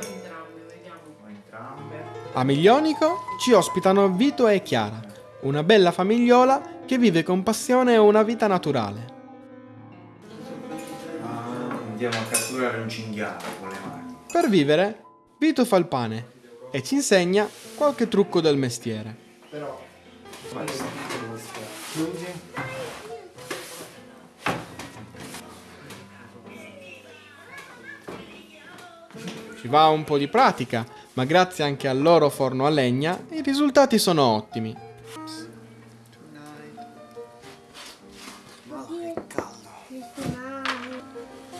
entrambe, vediamo. Entrambe. A Miglionico ci ospitano Vito e Chiara, una bella famigliola che vive con passione una vita naturale. Ah, andiamo a catturare un cinghiale con le mani. Per vivere, Vito fa il pane e ci insegna qualche trucco del mestiere. Ci va un po' di pratica, ma grazie anche al loro forno a legna i risultati sono ottimi.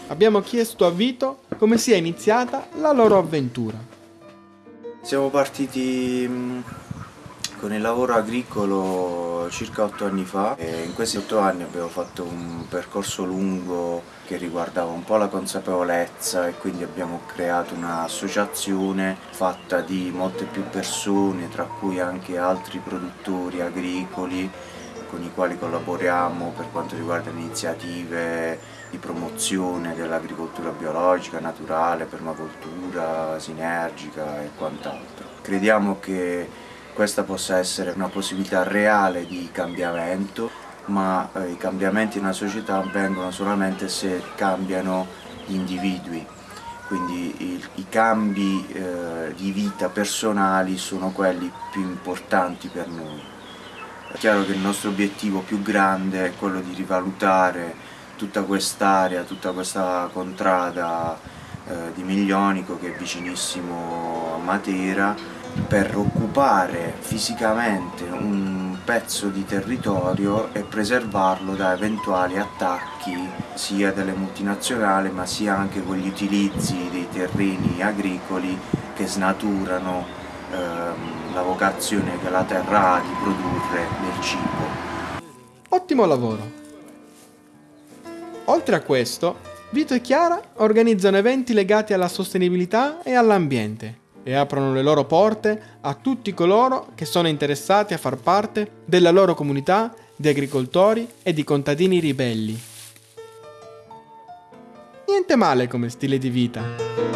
Abbiamo chiesto a Vito come sia iniziata la loro avventura. Siamo partiti mm, con il lavoro agricolo circa otto anni fa e in questi otto anni abbiamo fatto un percorso lungo che riguardava un po' la consapevolezza e quindi abbiamo creato un'associazione fatta di molte più persone, tra cui anche altri produttori agricoli con i quali collaboriamo per quanto riguarda iniziative di promozione dell'agricoltura biologica, naturale, permacultura, sinergica e quant'altro. Crediamo che questa possa essere una possibilità reale di cambiamento, ma eh, i cambiamenti nella società avvengono solamente se cambiano gli individui, quindi i, i cambi eh, di vita personali sono quelli più importanti per noi. È chiaro che il nostro obiettivo più grande è quello di rivalutare tutta quest'area, tutta questa contrada eh, di Miglionico che è vicinissimo a Matera per occupare fisicamente un pezzo di territorio e preservarlo da eventuali attacchi sia delle multinazionali ma sia anche con gli utilizzi dei terreni agricoli che snaturano ehm, la vocazione che la terra ha di produrre del cibo. Ottimo lavoro! Oltre a questo, Vito e Chiara organizzano eventi legati alla sostenibilità e all'ambiente e aprono le loro porte a tutti coloro che sono interessati a far parte della loro comunità di agricoltori e di contadini ribelli. Niente male come stile di vita.